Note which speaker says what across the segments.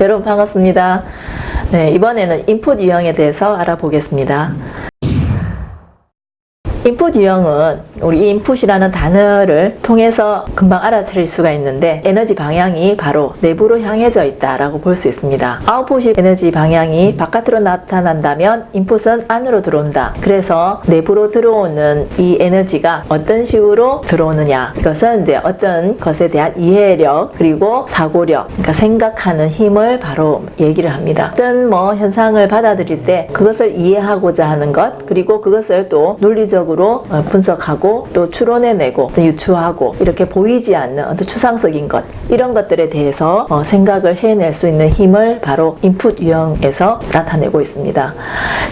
Speaker 1: 여러분 반갑습니다. 네, 이번에는 인풋 유형에 대해서 알아보겠습니다. 인풋 유형은 우리 인풋이라는 단어를 통해서 금방 알아차릴 수가 있는데 에너지 방향이 바로 내부로 향해져 있다라고 볼 수 있습니다. 아웃풋이 에너지 방향이 바깥으로 나타난다면 인풋은 안으로 들어온다. 그래서 내부로 들어오는 이 에너지가 어떤 식으로 들어오느냐 이것은 이제 어떤 것에 대한 이해력 그리고 사고력 그러니까 생각하는 힘을 바로 얘기를 합니다. 어떤 뭐 현상을 받아들일 때 그것을 이해하고자 하는 것 그리고 그것을 또 논리적으로 적으로 어, 분석하고 또 추론해내고 또 유추하고 이렇게 보이지 않는 어떤 추상적인 것 이런 것들에 대해서 어, 생각을 해낼 수 있는 힘을 바로 인풋 유형에서 나타내고 있습니다.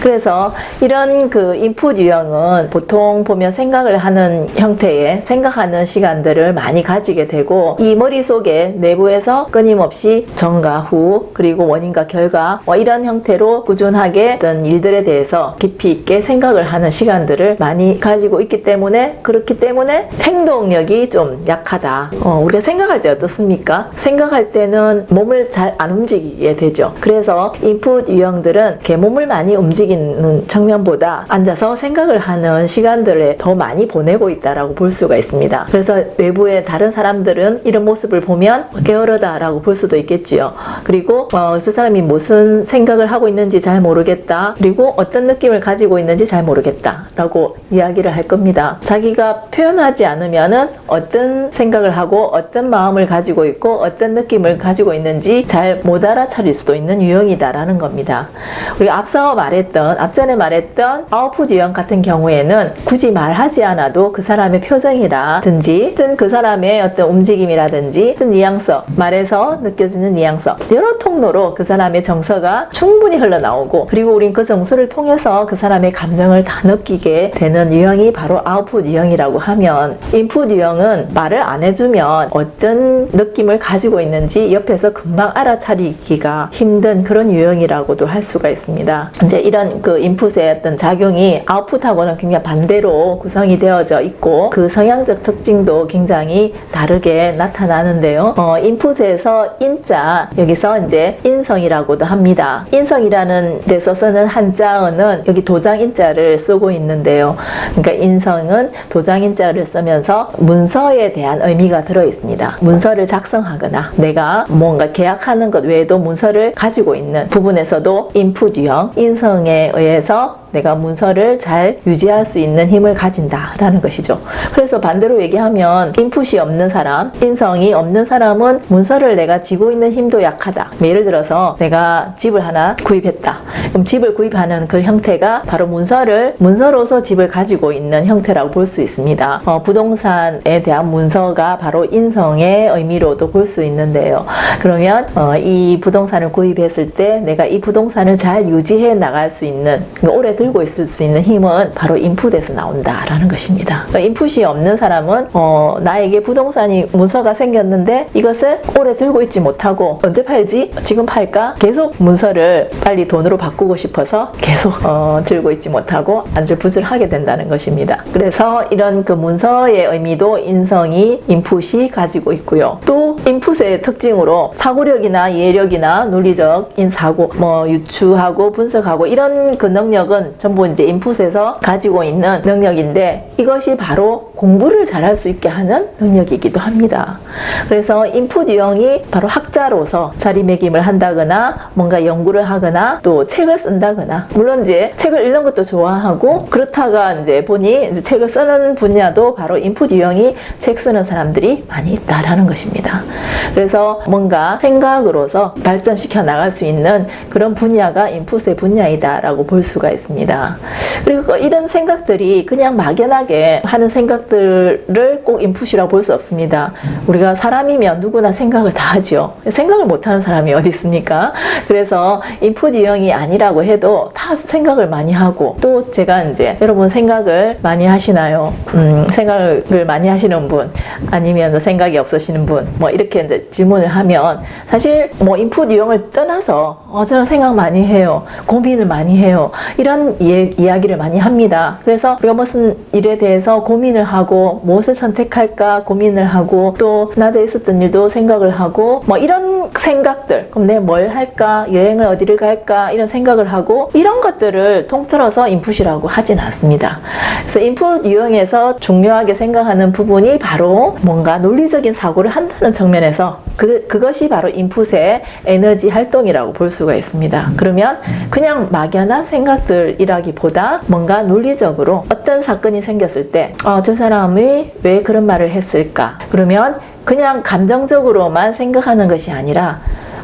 Speaker 1: 그래서 이런 그 인풋 유형은 보통 보면 생각을 하는 형태의 생각하는 시간들을 많이 가지게 되고 이 머릿속에 내부에서 끊임없이 전과 후 그리고 원인과 결과 뭐 이런 형태로 꾸준하게 어떤 일들에 대해서 깊이 있게 생각을 하는 시간들을 많이 가지고 있기 때문에 그렇기 때문에 행동력이 좀 약하다. 어, 우리가 생각할 때 어떻습니까? 생각할 때는 몸을 잘 안 움직이게 되죠. 그래서 인풋 유형들은 이렇게 몸을 많이 움직이는 측면보다 앉아서 생각을 하는 시간들에 더 많이 보내고 있다라고 볼 수가 있습니다. 그래서 외부의 다른 사람들은 이런 모습을 보면 게으르다라고 볼 수도 있겠지요. 그리고 어, 그 사람이 무슨 생각을 하고 있는지 잘 모르겠다. 그리고 어떤 느낌을 가지고 있는지 잘 모르겠다라고 이야기를 할 겁니다. 자기가 표현하지 않으면 은 어떤 생각을 하고 어떤 마음을 가지고 있고 어떤 느낌을 가지고 있는지 잘 못 알아차릴 수도 있는 유형이다라는 겁니다. 우리가 앞서 말했던 앞전에 말했던 아웃풋 유형 같은 경우에는 굳이 말하지 않아도 그 사람의 표정이라든지 어떤 그 사람의 어떤 움직임이라든지 어떤 뉘앙스 말에서 느껴지는 뉘앙스 여러 통로로 그 사람의 정서가 충분히 흘러나오고 그리고 우린 그 정서를 통해서 그 사람의 감정을 다 느끼게 되는 유형이 바로 아웃풋 유형이라고 하면 인풋 유형은 말을 안 해주면 어떤 느낌을 가지고 있는지 옆에서 금방 알아차리기가 힘든 그런 유형이라고도 할 수가 있습니다. 이제 이런 그 인풋의 어떤 작용이 아웃풋하고는 굉장히 반대로 구성이 되어져 있고 그 성향적 특징도 굉장히 다르게 나타나는데요. 어, 인풋에서 인자 여기서 이제 인성이라고도 합니다. 인성이라는 데서 쓰는 한자어는 여기 도장 인자를 쓰고 있는데요. 그러니까 인성은 도장 인자를 쓰면서 문서에 대한 의미가 들어 있습니다. 문서를 작성하거나 내가 뭔가 계약하는 것 외에도 문서를 가지고 있는 부분에서도 인풋 유형, 인성에 의해서 내가 문서를 잘 유지할 수 있는 힘을 가진다라는 것이죠. 그래서 반대로 얘기하면 인풋이 없는 사람, 인성이 없는 사람은 문서를 내가 쥐고 있는 힘도 약하다. 예를 들어서 내가 집을 하나 구입했다. 그럼 집을 구입하는 그 형태가 바로 문서를 문서로서 집을 가지고 있는 형태라고 볼 수 있습니다. 어, 부동산에 대한 문서가 바로 인성의 의미로도 볼 수 있는데요. 그러면 어, 이 부동산을 구입했을 때 내가 이 부동산을 잘 유지해 나갈 수 있는 그러니까 오래 들고 있을 수 있는 힘은 바로 인풋에서 나온다라는 것입니다. 그러니까 인풋이 없는 사람은 어, 나에게 부동산이 문서가 생겼는데 이것을 오래 들고 있지 못하고 언제 팔지? 지금 팔까? 계속 문서를 빨리 돈으로 바꾸고 싶어서 계속 어, 들고 있지 못하고 안절부절하게 된다는 것입니다. 그래서 이런 그 문서의 의미도 인성이 인풋이 가지고 있고요. 또 인풋의 특징으로 사고력이나 이해력이나 논리적인 사고, 뭐 유추하고 분석하고 이런 그 능력은 전부 이제 인풋에서 가지고 있는 능력인데 이것이 바로 공부를 잘할 수 있게 하는 능력이기도 합니다. 그래서 인풋 유형이 바로 학자로서 자리매김을 한다거나 뭔가 연구를 하거나 또 책을 쓴다거나 물론 이제 책을 읽는 것도 좋아하고 그렇다가 이제 보니 이제 책을 쓰는 분야도 바로 인풋 유형이 책 쓰는 사람들이 많이 있다라는 것입니다. 그래서 뭔가 생각으로서 발전시켜 나갈 수 있는 그런 분야가 인풋의 분야이다라고 볼 수가 있습니다. 있습니다. 그리고 이런 생각들이 그냥 막연하게 하는 생각들을 꼭 인풋이라고 볼 수 없습니다. 우리가 사람이면 누구나 생각을 다 하죠. 생각을 못하는 사람이 어디 있습니까? 그래서 인풋 유형이 아니라고 해도 다 생각을 많이 하고 또 제가 이제 여러분 생각을 많이 하시나요? 음, 생각을 많이 하시는 분 아니면 생각이 없으시는 분 뭐 이렇게 이제 질문을 하면 사실 뭐 인풋 유형을 떠나서 어, 저는 생각 많이 해요. 고민을 많이 해요. 이런 이, 이야기를 많이 합니다. 그래서 우리가 무슨 일에 대해서 고민을 하고 무엇을 선택할까 고민을 하고 또 낮에 있었던 일도 생각을 하고 뭐 이런 생각들 그럼 내뭘 할까 여행을 어디를 갈까 이런 생각을 하고 이런 것들을 통틀어서 인풋이라고 하진 않습니다. 그래서 인풋 유형에서 중요하게 생각하는 부분이 바로 뭔가 논리적인 사고를 한다는 측면에서 그, 그것이 바로 인풋의 에너지 활동이라고 볼 수가 있습니다. 그러면 그냥 막연한 생각들이라기보다 뭔가 논리적으로 어떤 사건이 생겼을 때, 어, 저 사람이 왜 그런 말을 했을까? 그러면 그냥 감정적으로만 생각하는 것이 아니라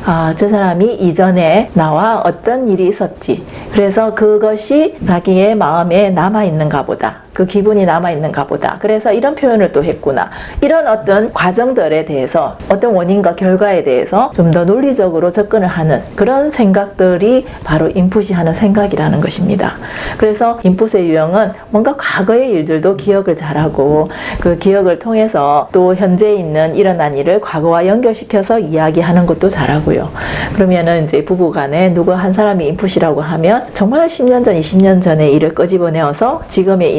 Speaker 1: 아, 저 사람이 이전에 나와 어떤 일이 있었지. 그래서 그것이 자기의 마음에 남아있는가 보다. 그 기분이 남아있는가 보다. 그래서 이런 표현을 또 했구나. 이런 어떤 과정들에 대해서 어떤 원인과 결과에 대해서 좀 더 논리적으로 접근을 하는 그런 생각들이 바로 인풋이 하는 생각이라는 것입니다. 그래서 인풋의 유형은 뭔가 과거의 일들도 기억을 잘하고 그 기억을 통해서 또 현재 있는 일어난 일을 과거와 연결시켜서 이야기하는 것도 잘하고요. 그러면은 이제 부부 간에 누구 한 사람이 인풋이라고 하면 정말 10년 전, 20년 전의 일을 끄집어내어서 지금의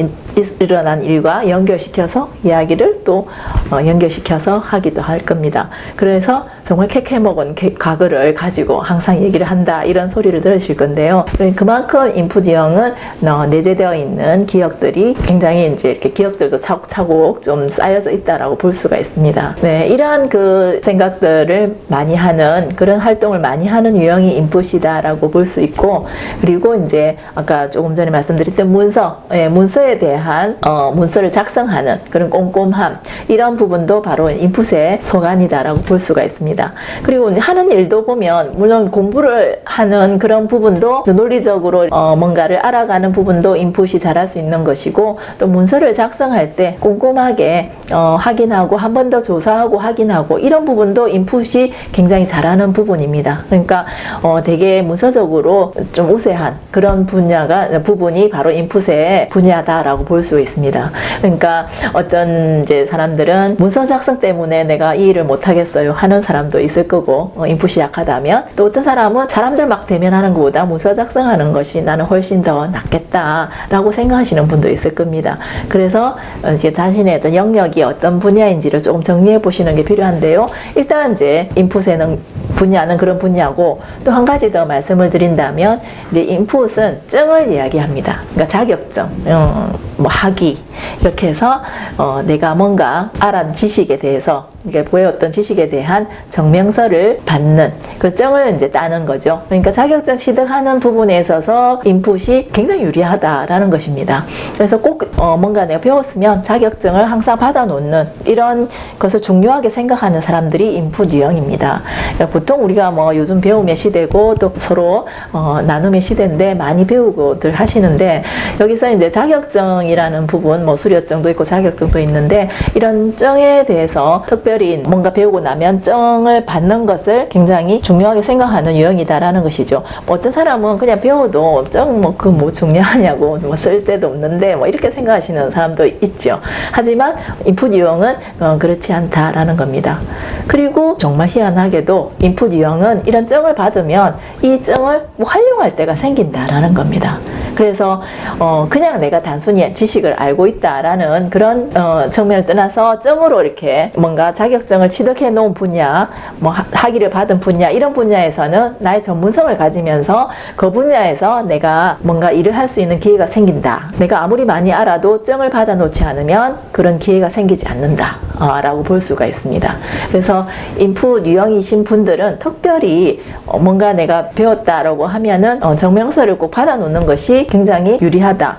Speaker 1: 일어난 일과 연결시켜서 이야기를 또 어, 연결시켜서 하기도 할 겁니다. 그래서 정말 캐캐 먹은 과거를 가지고 항상 얘기를 한다 이런 소리를 들으실 건데요. 그만큼 인풋 유형은 어, 내재되어 있는 기억들이 굉장히 이제 이렇게 기억들도 차곡차곡 좀 쌓여져 있다라고 볼 수가 있습니다. 네, 이러한 그 생각들을 많이 하는 그런 활동을 많이 하는 유형이 인풋이다라고 볼 수 있고 그리고 이제 아까 조금 전에 말씀드렸던 문서, 예, 문서에 대한 대한 어, 문서를 작성하는 그런 꼼꼼함 이런 부분도 바로 인풋의 소관이다라고 볼 수가 있습니다. 그리고 하는 일도 보면 물론 공부를 하는 그런 부분도 논리적으로 어, 뭔가를 알아가는 부분도 인풋이 잘할 수 있는 것이고 또 문서를 작성할 때 꼼꼼하게 어, 확인하고 한 번 더 조사하고 확인하고 이런 부분도 인풋이 굉장히 잘하는 부분입니다. 그러니까 어, 되게 문서적으로 좀 우세한 그런 분야가 부분이 바로 인풋의 분야다라고 볼 수 있습니다. 그러니까 어떤 이제 사람들은 문서 작성 때문에 내가 이 일을 못 하겠어요 하는 사람도 있을 거고 어, 인풋이 약하다면 또 어떤 사람은 사람들 막 대면하는 것보다 문서 작성하는 것이 나는 훨씬 더 낫겠다 라고 생각하시는 분도 있을 겁니다. 그래서 이제 자신의 어떤 영역이 어떤 분야인지를 조금 정리해 보시는 게 필요한데요. 일단 이제 인풋에는 분야는 그런 분야고 또 한 가지 더 말씀을 드린다면 이제 인풋은 증을 이야기합니다. 그러니까 자격증, 어, 뭐 학위 이렇게 해서 어, 내가 뭔가 알아 지식에 대해서 이게 보여왔던 지식에 대한 정명서를 받는 그 증을 이제 따는 거죠. 그러니까 자격증 취득하는 부분에 있어서 인풋이 굉장히 유리하다라는 것입니다. 그래서 꼭 어, 뭔가 내가 배웠으면 자격증을 항상 받아놓는 이런 것을 중요하게 생각하는 사람들이 인풋 유형입니다. 그러니까 보통 우리가 뭐 요즘 배움의 시대고 또 서로 어, 나눔의 시대인데 많이 배우고들 하시는데 여기서 이제 자격증이라는 부분 뭐 수료증도 있고 자격증도 있는데 이런 증에 대해서 특별 특별히 뭔가 배우고 나면 정을 받는 것을 굉장히 중요하게 생각하는 유형이다라는 것이죠. 뭐 어떤 사람은 그냥 배워도 정뭐그 뭐 중요하냐고 뭐 쓸데도 없는데 뭐 이렇게 생각하시는 사람도 있죠. 하지만 인풋 유형은 어, 그렇지 않다라는 겁니다. 그리고 정말 희한하게도 인풋 유형은 이런 정을 받으면 이 정을 뭐 활용할 때가 생긴다라는 겁니다. 그래서 어 그냥 내가 단순히 지식을 알고 있다라는 그런 어 측면을 떠나서 점으로 이렇게 뭔가 자격증을 취득해 놓은 분야, 뭐 학위를 받은 분야 이런 분야에서는 나의 전문성을 가지면서 그 분야에서 내가 뭔가 일을 할 수 있는 기회가 생긴다. 내가 아무리 많이 알아도 점을 받아 놓지 않으면 그런 기회가 생기지 않는다. 어, 라고 볼 수가 있습니다. 그래서 인풋 유형이신 분들은 특별히 어, 뭔가 내가 배웠다라고 하면은 어, 정명서를 꼭 받아 놓는 것이 굉장히 유리하다.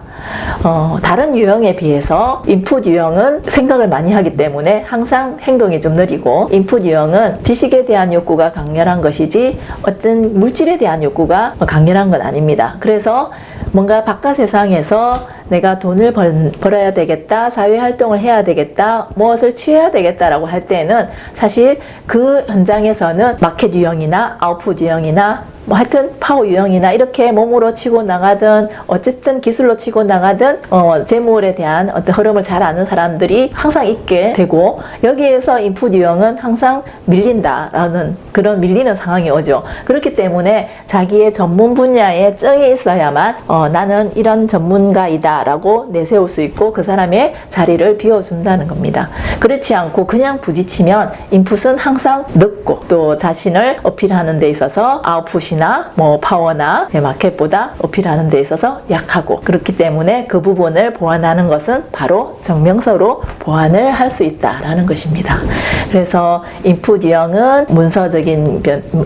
Speaker 1: 어, 다른 유형에 비해서 인풋 유형은 생각을 많이 하기 때문에 항상 행동이 좀 느리고 인풋 유형은 지식에 대한 욕구가 강렬한 것이지 어떤 물질에 대한 욕구가 강렬한 건 아닙니다. 그래서 뭔가 바깥 세상에서 내가 돈을 벌, 벌어야 되겠다, 사회활동을 해야 되겠다, 무엇을 취해야 되겠다라고 할 때는 사실 그 현장에서는 마켓 유형이나 아웃풋 유형이나 뭐 하여튼 파워 유형이나 이렇게 몸으로 치고 나가든 어쨌든 기술로 치고 나가든 어, 재물에 대한 어떤 흐름을 잘 아는 사람들이 항상 있게 되고 여기에서 인풋 유형은 항상 밀린다라는 그런 밀리는 상황이 오죠. 그렇기 때문에 자기의 전문 분야에 정이 있어야만 어, 나는 이런 전문가이다 라고 내세울 수 있고 그 사람의 자리를 비워준다는 겁니다. 그렇지 않고 그냥 부딪히면 인풋은 항상 늦고 또 자신을 어필하는 데 있어서 아웃풋이나 뭐 파워나 마켓보다 어필하는 데 있어서 약하고 그렇기 때문에 그 부분을 보완하는 것은 바로 정명서로 보완을 할 수 있다라는 것입니다. 그래서 인풋 유형은 문서적인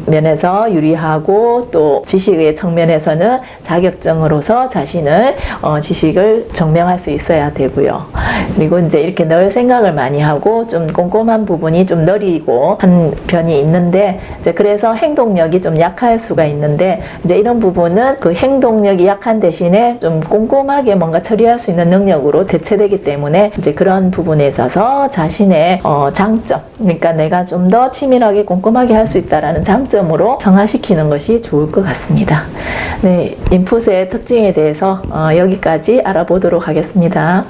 Speaker 1: 면에서 유리하고 또 지식의 측면에서는 자격증으로서 자신을 어, 지식 을 증명할 수 있어야 되고요. 그리고 이제 이렇게 늘 생각을 많이 하고 좀 꼼꼼한 부분이 좀 느리고 한 편이 있는데 이제 그래서 행동력이 좀 약할 수가 있는데 이제 이런 부분은 그 행동력이 약한 대신에 좀 꼼꼼하게 뭔가 처리할 수 있는 능력으로 대체되기 때문에 이제 그런 부분에 있어서 자신의 어, 장점 그러니까 내가 좀 더 치밀하게 꼼꼼하게 할 수 있다라는 장점으로 성화시키는 것이 좋을 것 같습니다. 네, 인풋의 특징에 대해서 어, 여기까지 알아보도록 하겠습니다.